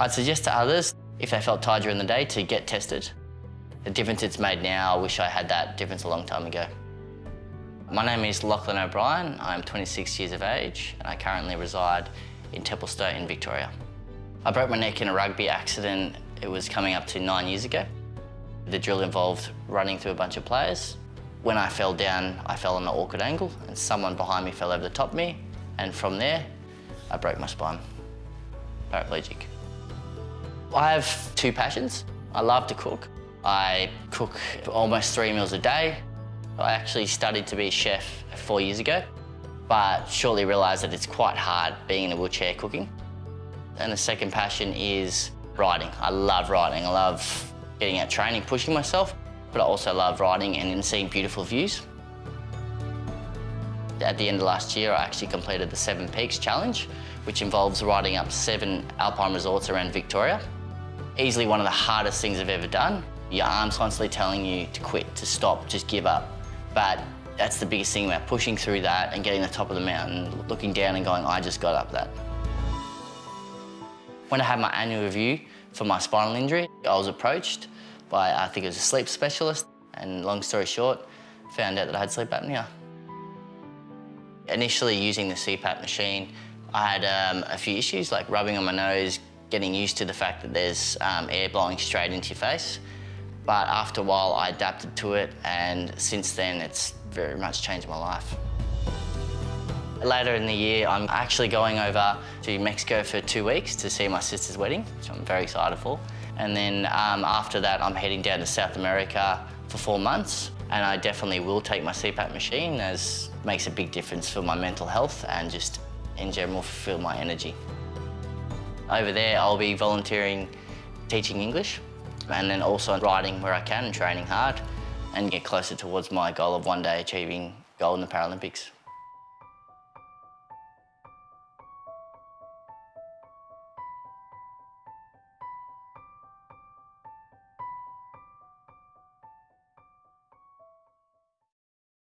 I'd suggest to others, if they felt tired during the day, to get tested. The difference it's made now, I wish I had that difference a long time ago. My name is Lachlan O'Brien. I'm 26 years of age and I currently reside in Templestowe in Victoria. I broke my neck in a rugby accident. It was coming up to nine years ago. The drill involved running through a bunch of players. When I fell down, I fell on an awkward angle and someone behind me fell over the top of me. And from there, I broke my spine. Paraplegic. I have two passions. I love to cook. I cook almost three meals a day. I actually studied to be a chef four years ago, but shortly realised that it's quite hard being in a wheelchair cooking. And the second passion is riding. I love riding. I love getting out training, pushing myself, but I also love riding and seeing beautiful views. At the end of last year, I actually completed the Seven Peaks Challenge, which involves riding up seven alpine resorts around Victoria. Easily one of the hardest things I've ever done. Your arm's constantly telling you to quit, to stop, just give up. But that's the biggest thing about pushing through that and getting to the top of the mountain, looking down and going, I just got up that. When I had my annual review for my spinal injury, I was approached by, I think it was a sleep specialist, and long story short, found out that I had sleep apnea. Initially using the CPAP machine, I had um, a few issues like rubbing on my nose, getting used to the fact that there's um, air blowing straight into your face. But after a while, I adapted to it, and since then, it's very much changed my life. Later in the year, I'm actually going over to Mexico for two weeks to see my sister's wedding, which I'm very excited for. And then um, after that, I'm heading down to South America for four months. And I definitely will take my CPAP machine as makes a big difference for my mental health and just in general fulfill my energy. Over there, I'll be volunteering teaching English and then also riding where I can and training hard and get closer towards my goal of one day achieving gold in the Paralympics.